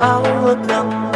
áo ướt lưng